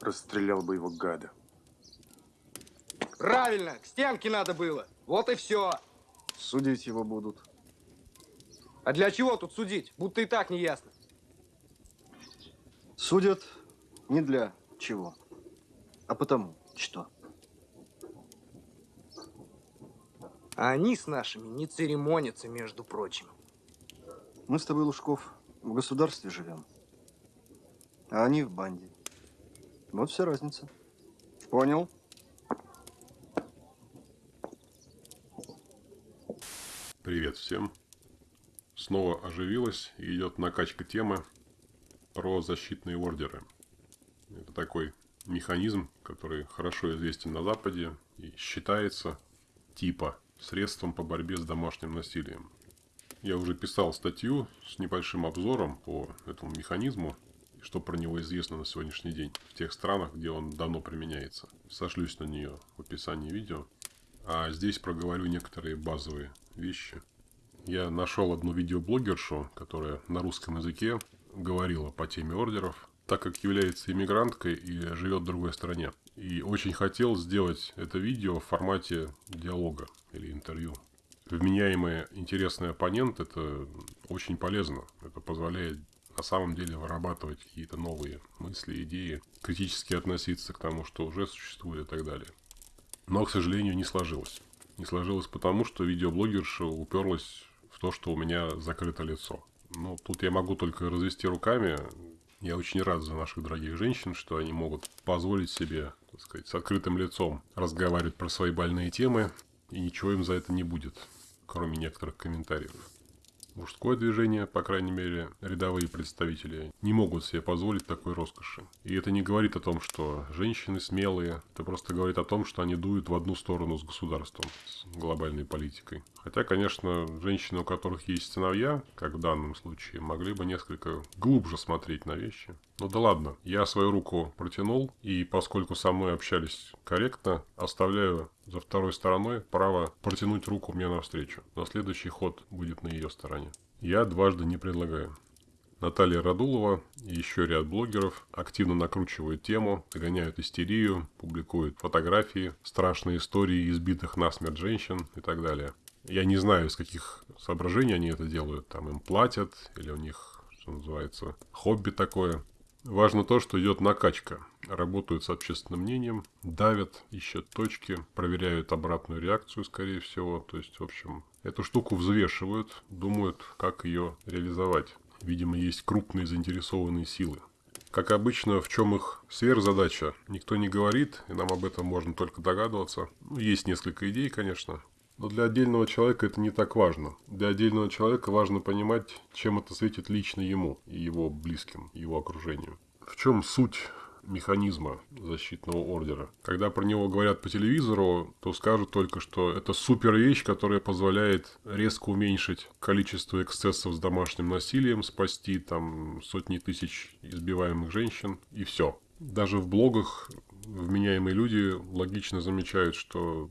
Расстрелял бы его гада. Правильно, к стенке надо было. Вот и все. Судить его будут. А для чего тут судить? Будто и так не ясно. Судят не для чего, а потому что. А они с нашими не церемонятся, между прочим. Мы с тобой, Лужков, в государстве живем, а они в банде. Вот вся разница. Понял? Привет всем. Снова оживилась и идет накачка темы про защитные ордеры. Это такой механизм, который хорошо известен на Западе и считается типа средством по борьбе с домашним насилием. Я уже писал статью с небольшим обзором по этому механизму, что про него известно на сегодняшний день в тех странах, где он давно применяется. Сошлюсь на нее в описании видео. А здесь проговорю некоторые базовые вещи. Я нашел одну видеоблогершу, которая на русском языке говорила по теме ордеров, так как является иммигранткой и живет в другой стране. И очень хотел сделать это видео в формате диалога или интервью. Вменяемый интересный оппонент – это очень полезно. Это позволяет на самом деле вырабатывать какие-то новые мысли, идеи, критически относиться к тому, что уже существует и так далее. Но, к сожалению, не сложилось. Не сложилось потому, что видеоблогерша уперлась в то, что у меня закрыто лицо. Ну, тут я могу только развести руками. Я очень рад за наших дорогих женщин, что они могут позволить себе, так сказать, с открытым лицом разговаривать про свои больные темы, и ничего им за это не будет, кроме некоторых комментариев. Мужское движение, по крайней мере, рядовые представители, не могут себе позволить такой роскоши. И это не говорит о том, что женщины смелые, это просто говорит о том, что они дуют в одну сторону с государством, с глобальной политикой. Хотя, конечно, женщины, у которых есть сыновья, как в данном случае, могли бы несколько глубже смотреть на вещи. Ну да ладно, я свою руку протянул, и поскольку со мной общались корректно, оставляю за второй стороной право протянуть руку мне навстречу. Но следующий ход будет на ее стороне. Я дважды не предлагаю. Наталья Радулова и еще ряд блогеров активно накручивают тему, догоняют истерию, публикуют фотографии, страшные истории избитых насмерть женщин и так далее. Я не знаю, из каких соображений они это делают. Там им платят, или у них, что называется, хобби такое. Важно то, что идет накачка. Работают с общественным мнением, давят, ищут точки, проверяют обратную реакцию, скорее всего. То есть, в общем, эту штуку взвешивают, думают, как ее реализовать. Видимо, есть крупные заинтересованные силы. Как обычно, в чем их сверхзадача, никто не говорит, и нам об этом можно только догадываться. Ну, есть несколько идей, конечно, но для отдельного человека это не так важно. Для отдельного человека важно понимать, чем это светит лично ему и его близким, его окружению. В чем суть механизма защитного ордера. Когда про него говорят по телевизору, то скажут только, что это супер вещь, которая позволяет резко уменьшить количество эксцессов с домашним насилием, спасти там сотни тысяч избиваемых женщин и все. Даже в блогах вменяемые люди логично замечают, что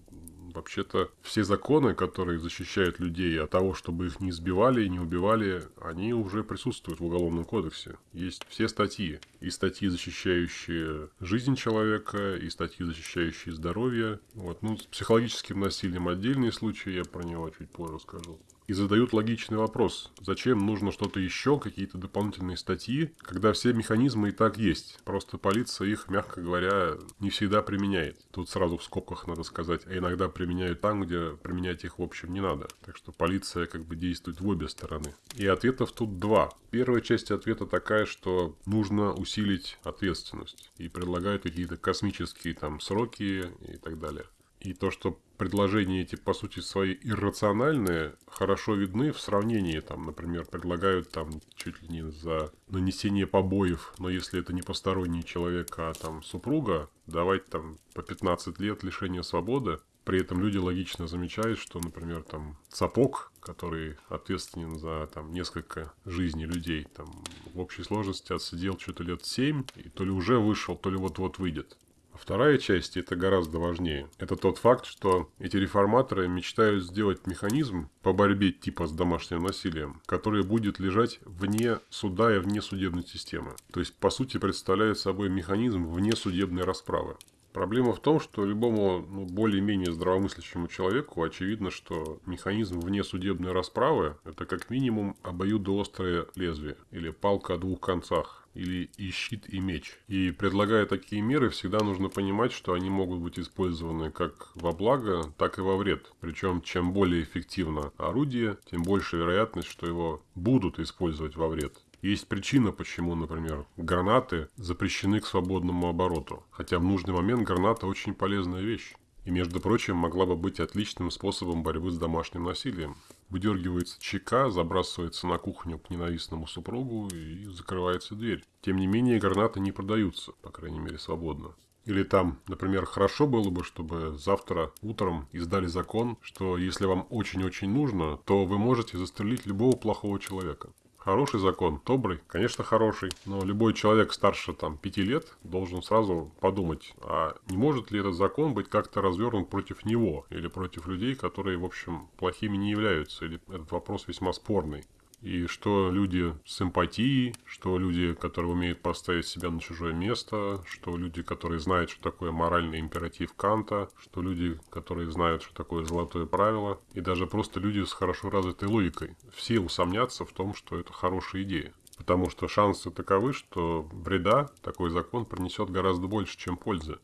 Вообще-то все законы, которые защищают людей от того, чтобы их не сбивали и не убивали, они уже присутствуют в Уголовном кодексе. Есть все статьи. И статьи, защищающие жизнь человека, и статьи, защищающие здоровье. Вот. Ну, с психологическим насилием отдельные случаи, я про него чуть позже скажу и задают логичный вопрос. Зачем нужно что-то еще, какие-то дополнительные статьи, когда все механизмы и так есть. Просто полиция их, мягко говоря, не всегда применяет. Тут сразу в скобках надо сказать, а иногда применяют там, где применять их в общем не надо. Так что полиция как бы действует в обе стороны. И ответов тут два. Первая часть ответа такая, что нужно усилить ответственность. И предлагают какие-то космические там сроки и так далее. И то, что предложения эти, по сути, свои иррациональные, хорошо видны в сравнении, там, например, предлагают там чуть ли не за нанесение побоев, но если это не посторонний человек, а там супруга, давать там по 15 лет лишения свободы. При этом люди логично замечают, что, например, там сапог, который ответственен за там несколько жизней людей, там в общей сложности отсидел что-то лет 7, и то ли уже вышел, то ли вот-вот выйдет Вторая часть – это гораздо важнее. Это тот факт, что эти реформаторы мечтают сделать механизм по борьбе типа с домашним насилием, который будет лежать вне суда и вне судебной системы. То есть, по сути, представляет собой механизм вне судебной расправы. Проблема в том, что любому ну, более-менее здравомыслящему человеку очевидно, что механизм вне судебной расправы – это как минимум обоюдоострое лезвие или палка о двух концах или и щит, и меч. И предлагая такие меры, всегда нужно понимать, что они могут быть использованы как во благо, так и во вред. Причем, чем более эффективно орудие, тем больше вероятность, что его будут использовать во вред. Есть причина, почему, например, гранаты запрещены к свободному обороту. Хотя в нужный момент граната очень полезная вещь. И, между прочим, могла бы быть отличным способом борьбы с домашним насилием. Выдергивается чека, забрасывается на кухню к ненавистному супругу и закрывается дверь. Тем не менее, гранаты не продаются, по крайней мере, свободно. Или там, например, хорошо было бы, чтобы завтра утром издали закон, что если вам очень-очень нужно, то вы можете застрелить любого плохого человека. Хороший закон, добрый, конечно, хороший, но любой человек старше там пяти лет должен сразу подумать, а не может ли этот закон быть как-то развернут против него или против людей, которые, в общем, плохими не являются, или этот вопрос весьма спорный. И что люди с эмпатией, что люди, которые умеют поставить себя на чужое место, что люди, которые знают, что такое моральный императив Канта, что люди, которые знают, что такое золотое правило, и даже просто люди с хорошо развитой логикой. Все усомнятся в том, что это хорошая идея. Потому что шансы таковы, что вреда такой закон принесет гораздо больше, чем пользы.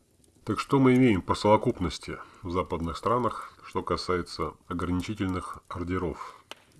Так что мы имеем по совокупности в западных странах, что касается ограничительных ордеров?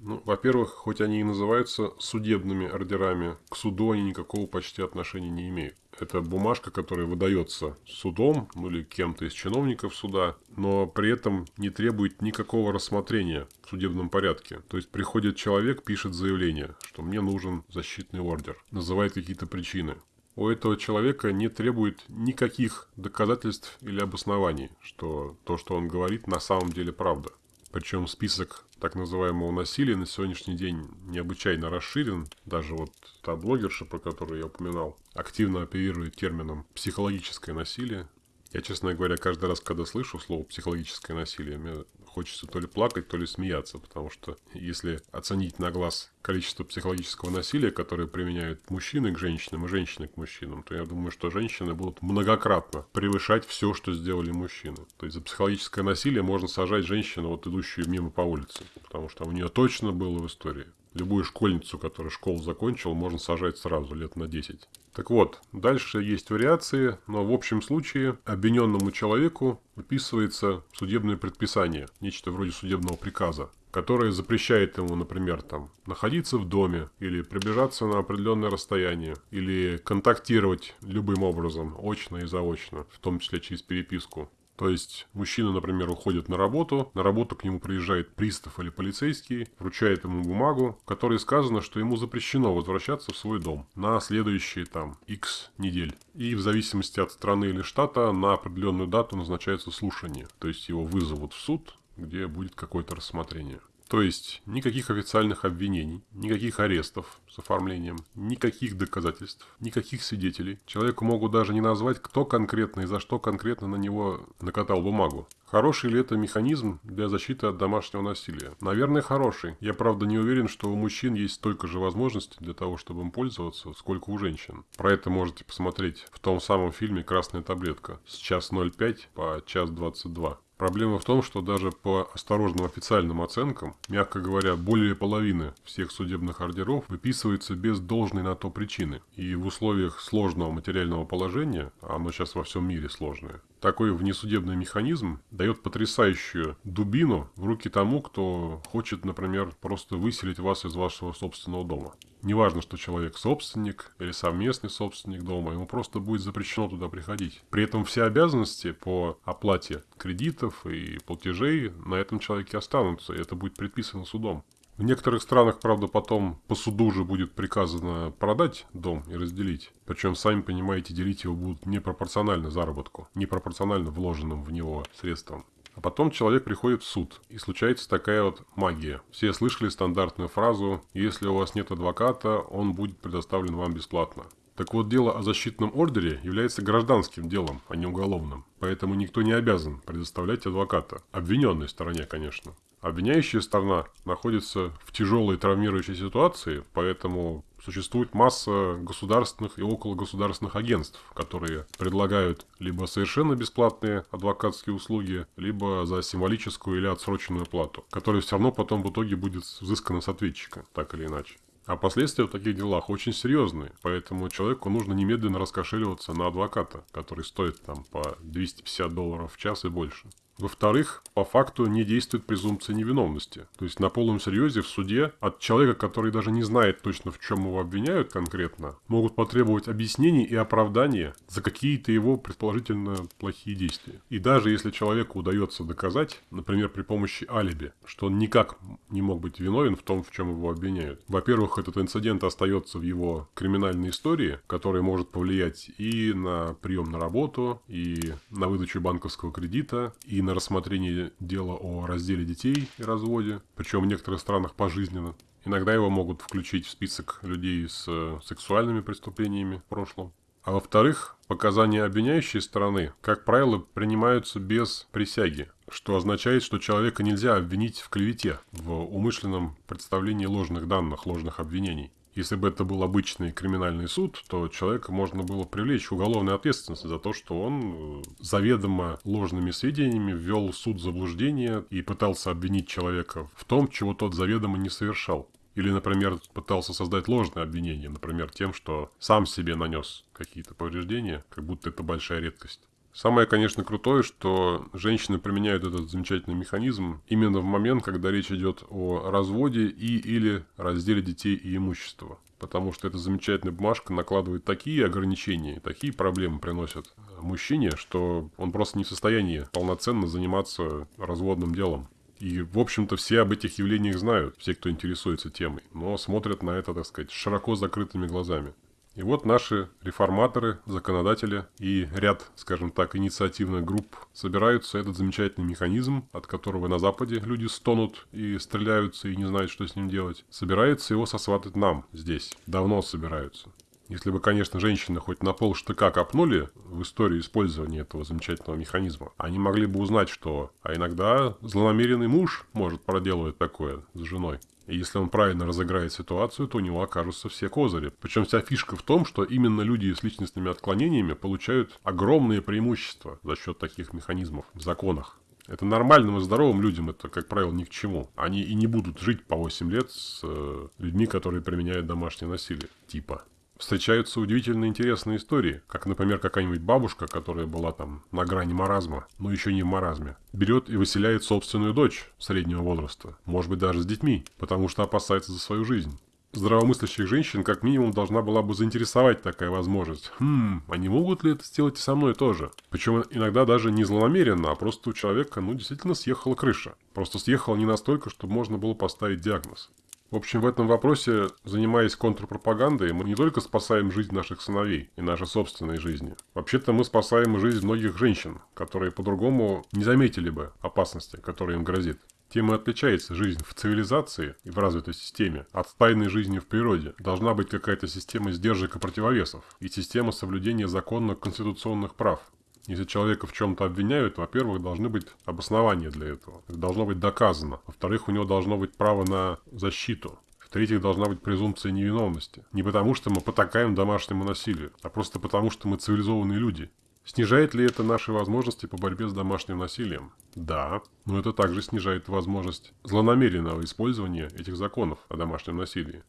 Ну, во-первых, хоть они и называются судебными ордерами, к суду они никакого почти отношения не имеют. Это бумажка, которая выдается судом ну, или кем-то из чиновников суда, но при этом не требует никакого рассмотрения в судебном порядке. То есть приходит человек, пишет заявление, что мне нужен защитный ордер, называет какие-то причины. У этого человека не требует никаких доказательств или обоснований, что то, что он говорит, на самом деле правда. Причем список так называемого насилия на сегодняшний день необычайно расширен. Даже вот та блогерша, про которую я упоминал, активно оперирует термином «психологическое насилие». Я, честно говоря, каждый раз, когда слышу слово «психологическое насилие», мне хочется то ли плакать, то ли смеяться, потому что если оценить на глаз количество психологического насилия, которое применяют мужчины к женщинам и женщины к мужчинам, то я думаю, что женщины будут многократно превышать все, что сделали мужчины. То есть за психологическое насилие можно сажать женщину, вот идущую мимо по улице, потому что у нее точно было в истории. Любую школьницу, которая школу закончила, можно сажать сразу, лет на 10. Так вот, дальше есть вариации, но в общем случае обвиненному человеку выписывается судебное предписание, нечто вроде судебного приказа, которое запрещает ему, например, там, находиться в доме, или приближаться на определенное расстояние, или контактировать любым образом, очно и заочно, в том числе через переписку. То есть мужчина, например, уходит на работу, на работу к нему приезжает пристав или полицейский, вручает ему бумагу, в которой сказано, что ему запрещено возвращаться в свой дом на следующие там X недель. И в зависимости от страны или штата на определенную дату назначается слушание. То есть его вызовут в суд, где будет какое-то рассмотрение. То есть никаких официальных обвинений, никаких арестов с оформлением, никаких доказательств, никаких свидетелей. Человеку могут даже не назвать, кто конкретно и за что конкретно на него накатал бумагу. Хороший ли это механизм для защиты от домашнего насилия? Наверное, хороший. Я, правда, не уверен, что у мужчин есть столько же возможностей для того, чтобы им пользоваться, сколько у женщин. Про это можете посмотреть в том самом фильме «Красная таблетка» с час 05 по час 22. Проблема в том, что даже по осторожным официальным оценкам, мягко говоря, более половины всех судебных ордеров выписывается без должной на то причины. И в условиях сложного материального положения, а оно сейчас во всем мире сложное, такой внесудебный механизм дает потрясающую дубину в руки тому, кто хочет, например, просто выселить вас из вашего собственного дома. Неважно, что человек собственник или совместный собственник дома, ему просто будет запрещено туда приходить. При этом все обязанности по оплате кредитов и платежей на этом человеке останутся, и это будет предписано судом. В некоторых странах, правда, потом по суду же будет приказано продать дом и разделить. Причем, сами понимаете, делить его будут непропорционально заработку, непропорционально вложенным в него средствам. А потом человек приходит в суд, и случается такая вот магия. Все слышали стандартную фразу «Если у вас нет адвоката, он будет предоставлен вам бесплатно». Так вот, дело о защитном ордере является гражданским делом, а не уголовным. Поэтому никто не обязан предоставлять адвоката. Обвиненной стороне, конечно. Обвиняющая сторона находится в тяжелой травмирующей ситуации, поэтому существует масса государственных и окологосударственных агентств, которые предлагают либо совершенно бесплатные адвокатские услуги, либо за символическую или отсроченную плату, которая все равно потом в итоге будет взыскана с ответчика, так или иначе. А последствия в таких делах очень серьезные, поэтому человеку нужно немедленно раскошеливаться на адвоката, который стоит там по 250 долларов в час и больше. Во-вторых, по факту не действует презумпция невиновности. То есть на полном серьезе в суде от человека, который даже не знает точно в чем его обвиняют конкретно, могут потребовать объяснений и оправдания за какие-то его предположительно плохие действия. И даже если человеку удается доказать, например, при помощи алиби, что он никак не мог быть виновен в том, в чем его обвиняют. Во-первых, этот инцидент остается в его криминальной истории, которая может повлиять и на прием на работу, и на выдачу банковского кредита, и на рассмотрение дела о разделе детей и разводе, причем в некоторых странах пожизненно. Иногда его могут включить в список людей с э, сексуальными преступлениями в прошлом. А во-вторых, показания обвиняющей стороны, как правило, принимаются без присяги, что означает, что человека нельзя обвинить в клевете, в умышленном представлении ложных данных, ложных обвинений. Если бы это был обычный криминальный суд, то человека можно было привлечь к уголовной ответственности за то, что он э, заведомо ложными сведениями ввел суд в заблуждение и пытался обвинить человека в том, чего тот заведомо не совершал. Или, например, пытался создать ложное обвинение, например, тем, что сам себе нанес какие-то повреждения, как будто это большая редкость. Самое, конечно, крутое, что женщины применяют этот замечательный механизм именно в момент, когда речь идет о разводе и или разделе детей и имущества. Потому что эта замечательная бумажка накладывает такие ограничения, такие проблемы приносит мужчине, что он просто не в состоянии полноценно заниматься разводным делом. И, в общем-то, все об этих явлениях знают, все, кто интересуется темой, но смотрят на это, так сказать, широко закрытыми глазами. И вот наши реформаторы, законодатели и ряд, скажем так, инициативных групп собираются этот замечательный механизм, от которого на Западе люди стонут и стреляются и не знают, что с ним делать, собираются его сосватать нам здесь. Давно собираются. Если бы, конечно, женщины хоть на пол штыка копнули в историю использования этого замечательного механизма, они могли бы узнать, что а иногда злонамеренный муж может проделывать такое с женой. И если он правильно разыграет ситуацию, то у него окажутся все козыри. Причем вся фишка в том, что именно люди с личностными отклонениями получают огромные преимущества за счет таких механизмов в законах. Это нормальным и здоровым людям это, как правило, ни к чему. Они и не будут жить по 8 лет с э, людьми, которые применяют домашнее насилие. Типа встречаются удивительно интересные истории, как, например, какая-нибудь бабушка, которая была там на грани маразма, но еще не в маразме, берет и выселяет собственную дочь среднего возраста, может быть даже с детьми, потому что опасается за свою жизнь. Здравомыслящих женщин как минимум должна была бы заинтересовать такая возможность. Хм, не могут ли это сделать и со мной тоже? Причем иногда даже не злонамеренно, а просто у человека, ну, действительно съехала крыша. Просто съехала не настолько, чтобы можно было поставить диагноз. В общем, в этом вопросе, занимаясь контрпропагандой, мы не только спасаем жизнь наших сыновей и нашей собственной жизни. Вообще-то мы спасаем жизнь многих женщин, которые по-другому не заметили бы опасности, которая им грозит. Тем и отличается жизнь в цивилизации и в развитой системе от тайной жизни в природе. Должна быть какая-то система сдержек и противовесов, и система соблюдения законных конституционных прав. Если человека в чем-то обвиняют, во-первых, должны быть обоснования для этого. Это должно быть доказано. Во-вторых, у него должно быть право на защиту. В-третьих, должна быть презумпция невиновности. Не потому, что мы потакаем домашнему насилию, а просто потому, что мы цивилизованные люди. Снижает ли это наши возможности по борьбе с домашним насилием? Да, но это также снижает возможность злонамеренного использования этих законов о домашнем насилии.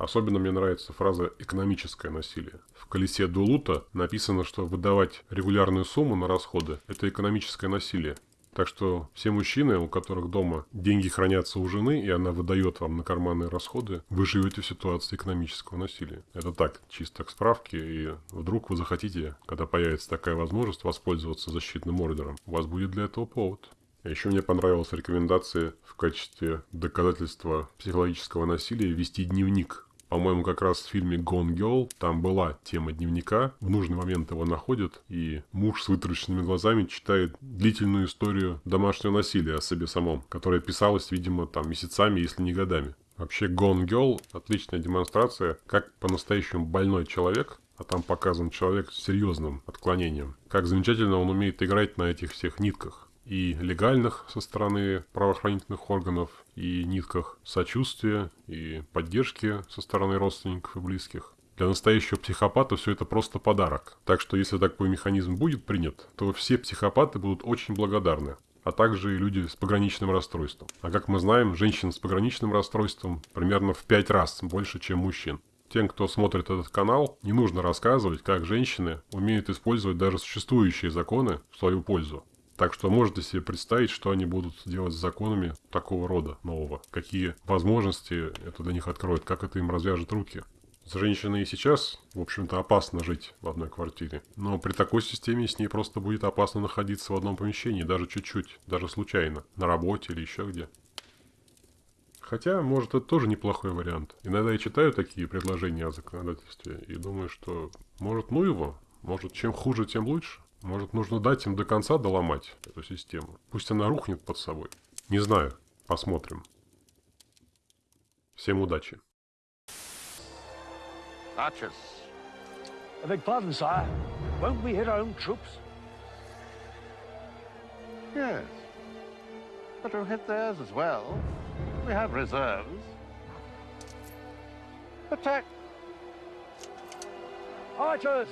Особенно мне нравится фраза «экономическое насилие». В колесе Дулута написано, что выдавать регулярную сумму на расходы – это экономическое насилие. Так что все мужчины, у которых дома деньги хранятся у жены, и она выдает вам на карманные расходы, вы живете в ситуации экономического насилия. Это так, чисто к справке, и вдруг вы захотите, когда появится такая возможность, воспользоваться защитным ордером, у вас будет для этого повод. Еще мне понравилась рекомендация в качестве доказательства психологического насилия вести дневник по-моему, как раз в фильме Gone Girl там была тема дневника. В нужный момент его находят, и муж с вытраченными глазами читает длительную историю домашнего насилия о себе самом, которая писалась, видимо, там месяцами, если не годами. Вообще Gone Girl – отличная демонстрация, как по-настоящему больной человек а там показан человек с серьезным отклонением. Как замечательно он умеет играть на этих всех нитках. И легальных со стороны правоохранительных органов, и нитках сочувствия, и поддержки со стороны родственников и близких. Для настоящего психопата все это просто подарок. Так что если такой механизм будет принят, то все психопаты будут очень благодарны а также и люди с пограничным расстройством. А как мы знаем, женщин с пограничным расстройством примерно в 5 раз больше, чем мужчин. Тем, кто смотрит этот канал, не нужно рассказывать, как женщины умеют использовать даже существующие законы в свою пользу. Так что можете себе представить, что они будут делать с законами такого рода нового. Какие возможности это для них откроет, как это им развяжет руки. С женщиной и сейчас, в общем-то, опасно жить в одной квартире. Но при такой системе с ней просто будет опасно находиться в одном помещении, даже чуть-чуть, даже случайно, на работе или еще где. Хотя, может, это тоже неплохой вариант. Иногда я читаю такие предложения о законодательстве и думаю, что, может, ну его, может, чем хуже, тем лучше. Может, нужно дать им до конца доломать эту систему. Пусть она рухнет под собой. Не знаю. Посмотрим. Всем удачи. Archers. I beg pardon, sire. Won't we hit our own troops? Yes. But we'll hit theirs as well. We have reserves. Attack! Archers!